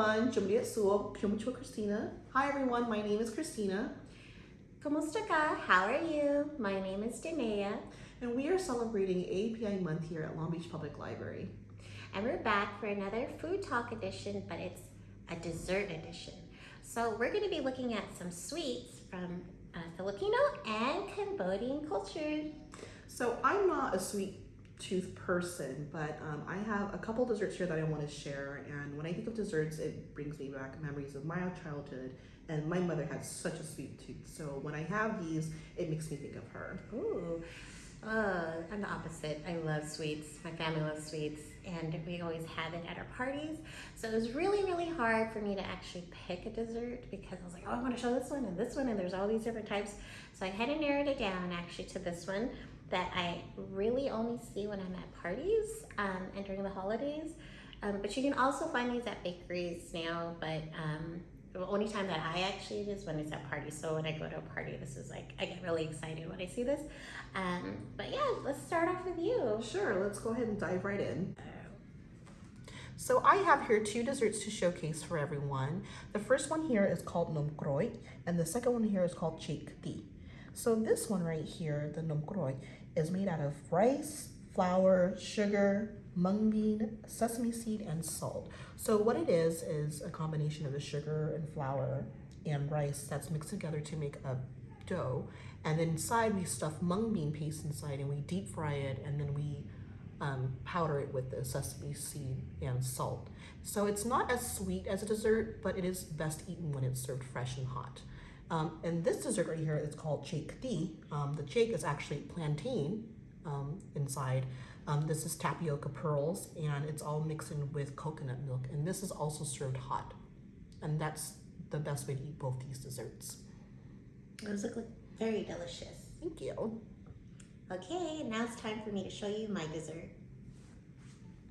everyone, Jumlia Suo, Christina. Hi everyone, my name is Christina. Kamusta ka? How are you? My name is Danea. And we are celebrating API Month here at Long Beach Public Library. And we're back for another food talk edition, but it's a dessert edition. So we're gonna be looking at some sweets from uh, Filipino and Cambodian culture. So I'm not a sweet tooth person, but um, I have a couple desserts here that I want to share. And when I think of desserts, it brings me back memories of my childhood. And my mother had such a sweet tooth. So when I have these, it makes me think of her. Ooh, uh, I'm the opposite. I love sweets. My family loves sweets, and we always have it at our parties. So it was really, really hard for me to actually pick a dessert because I was like, oh, I want to show this one and this one, and there's all these different types. So I had to narrow it down actually to this one that I really only see when I'm at parties um, and during the holidays. Um, but you can also find these at bakeries now, but um, the only time that I actually is when it's at parties. So when I go to a party, this is like, I get really excited when I see this. Um, but yeah, let's start off with you. Sure, let's go ahead and dive right in. So I have here two desserts to showcase for everyone. The first one here is called nomkroi, and the second one here is called chikti. So this one right here, the nomkroi, is made out of rice, flour, sugar, mung bean, sesame seed, and salt. So what it is, is a combination of the sugar and flour and rice that's mixed together to make a dough. And then inside we stuff mung bean paste inside and we deep fry it and then we um, powder it with the sesame seed and salt. So it's not as sweet as a dessert, but it is best eaten when it's served fresh and hot. Um, and this dessert right here is called chake di. Um, the chake is actually plantain um, inside. Um, this is tapioca pearls and it's all mixed in with coconut milk. And this is also served hot. And that's the best way to eat both these desserts. Those look like very delicious. Thank you. Okay, now it's time for me to show you my dessert.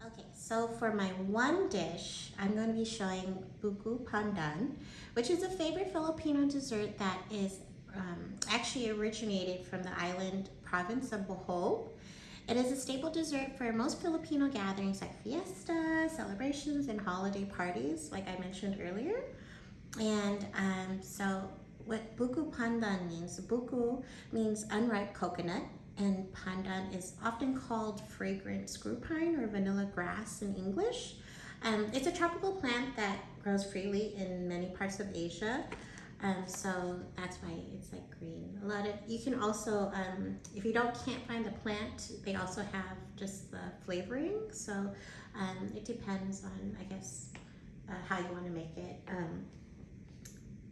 Okay, so for my one dish, I'm going to be showing buko pandan, which is a favorite Filipino dessert that is um, actually originated from the island province of Bohol. It is a staple dessert for most Filipino gatherings like fiesta, celebrations, and holiday parties, like I mentioned earlier. And um, so what buko pandan means, buko means unripe coconut, and pandan is often called fragrant screw pine or vanilla grass in English. Um, it's a tropical plant that grows freely in many parts of Asia. Um, so that's why it's like green. A lot of, you can also, um, if you don't can't find the plant, they also have just the flavoring. So um, it depends on, I guess, uh, how you want to make it. Um,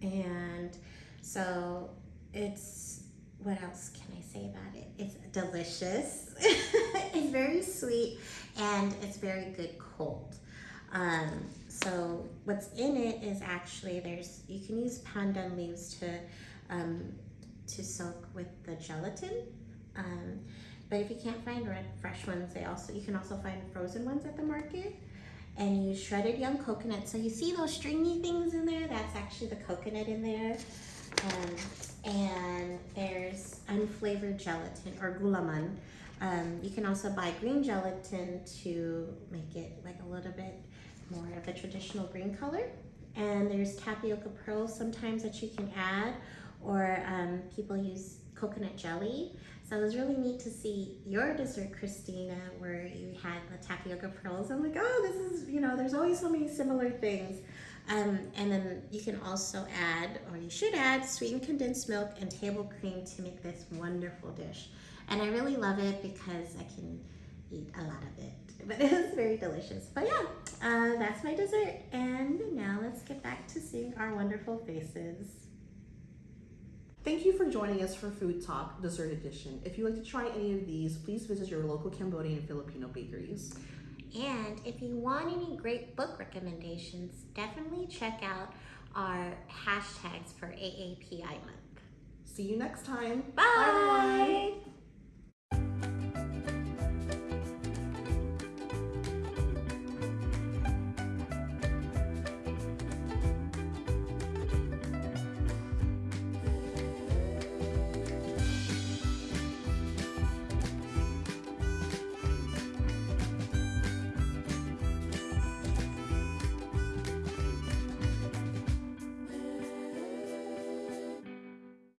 and so it's, what else can I say about it? It's delicious. it's very sweet and it's very good cold. So what's in it is actually there's you can use pandan leaves to um, to soak with the gelatin. Um, but if you can't find fresh ones, they also you can also find frozen ones at the market. And use shredded young coconut. So you see those stringy things in there? That's actually the coconut in there. Um, and there's unflavored gelatin or gulaman. Um, you can also buy green gelatin to make it like a little bit more of a traditional green color. And there's tapioca pearls sometimes that you can add, or um, people use coconut jelly. So it was really neat to see your dessert, Christina, where you had the tapioca pearls. I'm like, oh, this is, you know, there's always so many similar things. Um, and then you can also add, or you should add, sweetened condensed milk and table cream to make this wonderful dish. And I really love it because I can eat a lot of it. But it was very delicious. But yeah, uh, that's my dessert. And now let's get back to seeing our wonderful faces. Thank you for joining us for Food Talk Dessert Edition. If you'd like to try any of these, please visit your local Cambodian and Filipino bakeries. And if you want any great book recommendations, definitely check out our hashtags for AAPI month. See you next time. Bye. Bye.